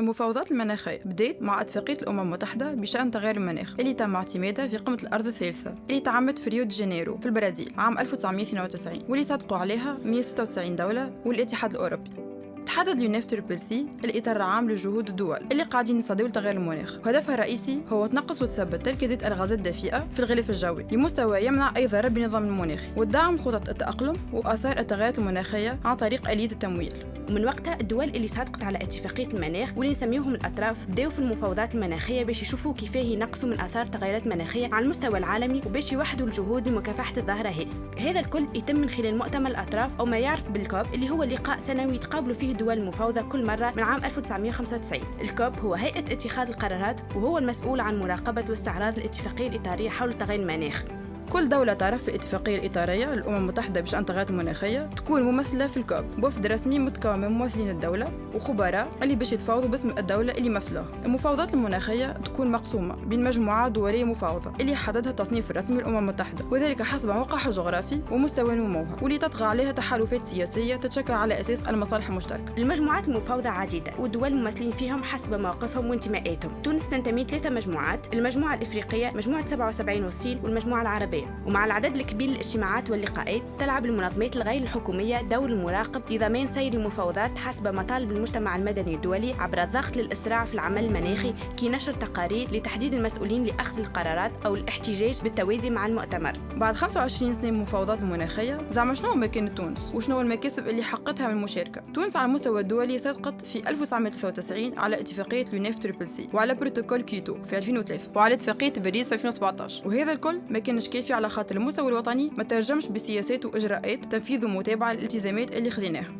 المفاوضات المناخية بدأت مع أتفاقية الأمم المتحدة بشأن تغير المناخ اللي تم اعتمادها في قمة الأرض الثالثة اللي تعملت في ريو دي جانيرو في البرازيل عام 1992 واللي صدقوا عليها 196 دولة والاتحاد الأوروبي. تحدد ال UNF triple C الإطار العام لجهود الدول اللي قاعدين يصدوا لتغير المناخ. وهدفها الرئيسي هو تنقص وتثبت تركيزات الغازات الدفيئة في الغلاف الجوي لمستوى يمنع أي ضرر بالنظام المناخي ودعم خطط التأقلم وآثار التغيرات المناخية عن طريق آلية التمويل. ومن وقتها الدول اللي صادقت على اتفاقية المناخ واللي نسميوهم الأطراف بدأوا في المفاوضات المناخية باش يشوفوا كيفاه ينقصوا من آثار تغيرات مناخية على المستوى العالمي وباش يوحدوا الجهود لمكافحة الظاهرة هذه. هذا الكل يتم من خلال مؤتمر الأطراف أو ما يعرف بالكوب اللي هو لقاء سنوي يتقابلوا فيه الدول المفاوضة كل مرة من عام 1995 الكوب هو هيئة اتخاذ القرارات وهو المسؤول عن مراقبة واستعراض الاتفاقية الإطارية حول تغير المناخ كل دولة تعرف في الاتفاقية الإطارية للأمم المتحدة بشأن التغيرات المناخية تكون ممثلة في الكوب. وفد رسمي متكون من ممثلين الدولة وخبراء اللي باش يتفاوضوا باسم الدولة اللي مثلها المفاوضات المناخية تكون مقسومة بين مجموعات دولية مفاوضة اللي حددها التصنيف الرسمي للأمم المتحدة وذلك حسب موقعها الجغرافي ومستوى نموها واللي تطغى عليها تحالفات سياسية تتشكل على أساس المصالح المشتركة. المجموعات المفاوضة عديدة والدول الممثلين فيهم حسب مواقفهم وانتماءاتهم تونس تنتمي ثلاثة مجموعات المجموعة الإفريقية مجموعة 77 وصيل والمجموعة العربية. ومع العدد الكبير للاجتماعات واللقاءات تلعب المنظمات الغير الحكومية دور المراقب لضمان سير المفاوضات حسب مطالب المجتمع المدني الدولي عبر الضغط للإسراع في العمل المناخي كي نشر تقارير لتحديد المسؤولين لأخذ القرارات أو الاحتجاج بالتوازي مع المؤتمر. بعد 25 سنة من المفاوضات المناخية زعما شنو مكان تونس؟ وشنو المكاسب اللي حققتها من المشاركة تونس على المستوى الدولي صدقت في 1993 على اتفاقية ال UNF triple C وعلى بروتوكول كيوتو في 2003 وعلى اتفاقية باريس في 2017 وهذا الكل ما كانش كافي على خاطر المستوى الوطني ما ترجمش بسياسات وإجراءات تنفيذ ومتابعه للالتزامات اللي خذيناها.